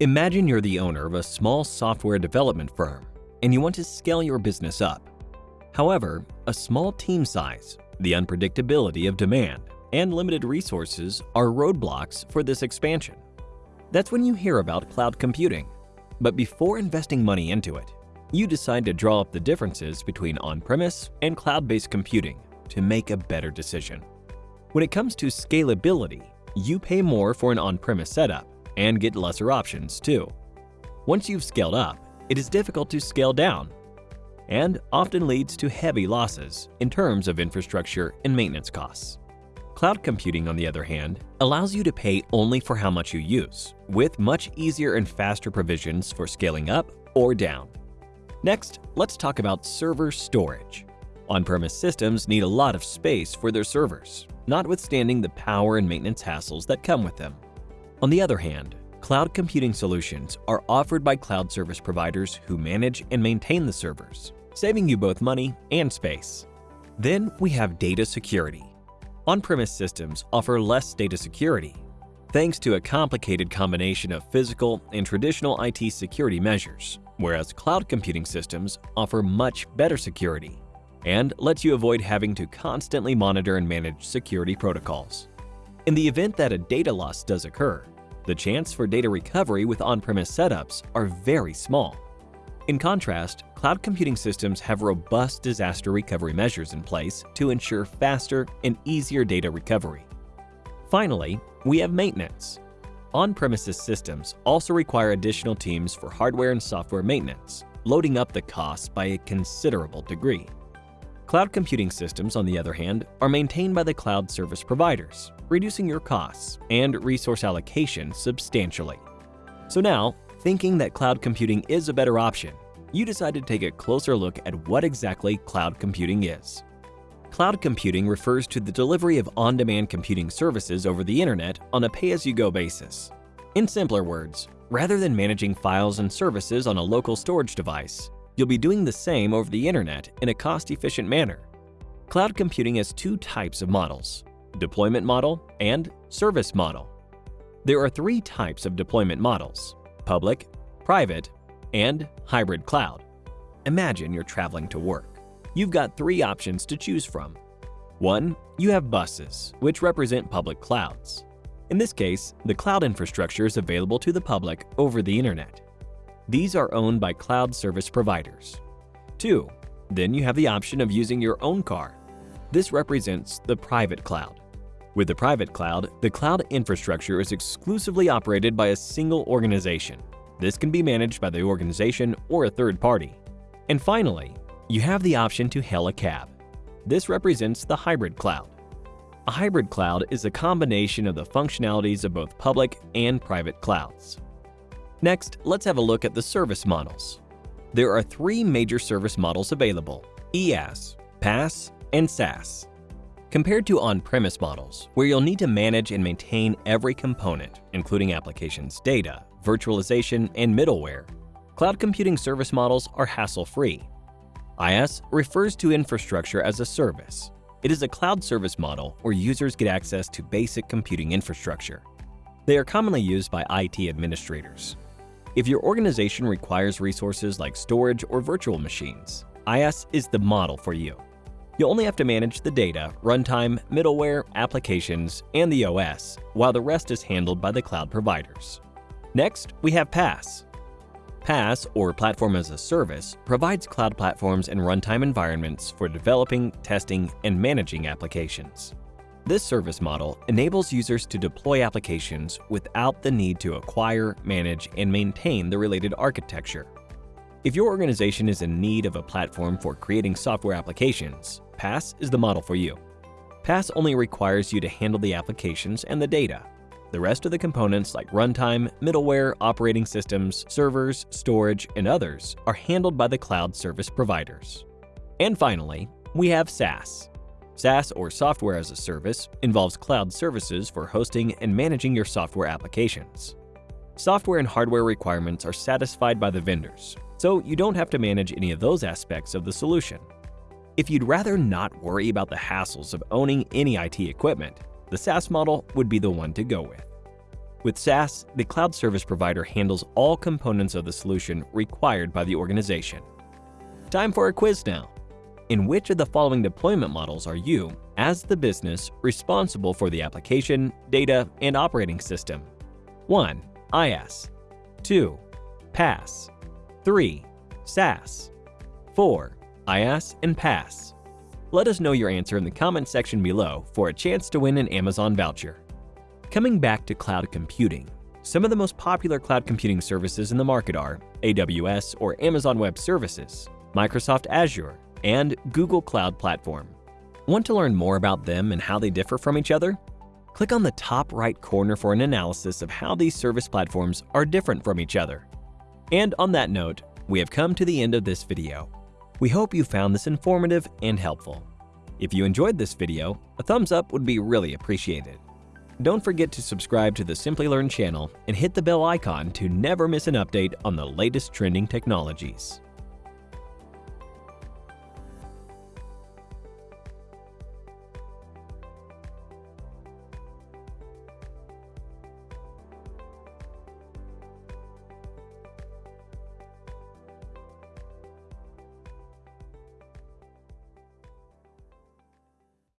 Imagine you're the owner of a small software development firm and you want to scale your business up. However, a small team size, the unpredictability of demand, and limited resources are roadblocks for this expansion. That's when you hear about cloud computing. But before investing money into it, you decide to draw up the differences between on-premise and cloud-based computing to make a better decision. When it comes to scalability, you pay more for an on-premise setup and get lesser options too. Once you've scaled up, it is difficult to scale down and often leads to heavy losses in terms of infrastructure and maintenance costs. Cloud computing, on the other hand, allows you to pay only for how much you use, with much easier and faster provisions for scaling up or down. Next, let's talk about server storage. On-premise systems need a lot of space for their servers, notwithstanding the power and maintenance hassles that come with them. On the other hand, cloud computing solutions are offered by cloud service providers who manage and maintain the servers, saving you both money and space. Then we have data security. On-premise systems offer less data security, thanks to a complicated combination of physical and traditional IT security measures, whereas cloud computing systems offer much better security and lets you avoid having to constantly monitor and manage security protocols. In the event that a data loss does occur, the chance for data recovery with on-premise setups are very small. In contrast, cloud computing systems have robust disaster recovery measures in place to ensure faster and easier data recovery. Finally, we have maintenance. On-premises systems also require additional teams for hardware and software maintenance, loading up the costs by a considerable degree. Cloud computing systems, on the other hand, are maintained by the cloud service providers, reducing your costs and resource allocation substantially. So now, thinking that cloud computing is a better option, you decide to take a closer look at what exactly cloud computing is. Cloud computing refers to the delivery of on-demand computing services over the internet on a pay-as-you-go basis. In simpler words, rather than managing files and services on a local storage device, You'll be doing the same over the internet in a cost-efficient manner. Cloud computing has two types of models, deployment model and service model. There are three types of deployment models, public, private, and hybrid cloud. Imagine you're traveling to work. You've got three options to choose from. One, you have buses, which represent public clouds. In this case, the cloud infrastructure is available to the public over the internet. These are owned by cloud service providers. 2. Then you have the option of using your own car. This represents the private cloud. With the private cloud, the cloud infrastructure is exclusively operated by a single organization. This can be managed by the organization or a third party. And finally, you have the option to hail a cab. This represents the hybrid cloud. A hybrid cloud is a combination of the functionalities of both public and private clouds. Next, let's have a look at the service models. There are three major service models available, IaaS, PaaS, and SaaS. Compared to on-premise models, where you'll need to manage and maintain every component, including applications data, virtualization, and middleware, cloud computing service models are hassle-free. IaaS refers to infrastructure as a service. It is a cloud service model where users get access to basic computing infrastructure. They are commonly used by IT administrators. If your organization requires resources like storage or virtual machines, IaaS is the model for you. You'll only have to manage the data, runtime, middleware, applications, and the OS, while the rest is handled by the cloud providers. Next, we have PaaS. PaaS, or Platform as a Service, provides cloud platforms and runtime environments for developing, testing, and managing applications. This service model enables users to deploy applications without the need to acquire, manage, and maintain the related architecture. If your organization is in need of a platform for creating software applications, PaaS is the model for you. PaaS only requires you to handle the applications and the data. The rest of the components like runtime, middleware, operating systems, servers, storage, and others are handled by the cloud service providers. And finally, we have SaaS, SaaS, or Software as a Service, involves cloud services for hosting and managing your software applications. Software and hardware requirements are satisfied by the vendors, so you don't have to manage any of those aspects of the solution. If you'd rather not worry about the hassles of owning any IT equipment, the SaaS model would be the one to go with. With SaaS, the cloud service provider handles all components of the solution required by the organization. Time for a quiz now. In which of the following deployment models are you, as the business, responsible for the application, data, and operating system? 1. IaaS 2. PaaS 3. SaaS 4. IaaS and PaaS Let us know your answer in the comment section below for a chance to win an Amazon voucher. Coming back to cloud computing, some of the most popular cloud computing services in the market are AWS or Amazon Web Services, Microsoft Azure, and Google Cloud Platform. Want to learn more about them and how they differ from each other? Click on the top right corner for an analysis of how these service platforms are different from each other. And on that note, we have come to the end of this video. We hope you found this informative and helpful. If you enjoyed this video, a thumbs up would be really appreciated. Don't forget to subscribe to the Simplilearn channel and hit the bell icon to never miss an update on the latest trending technologies.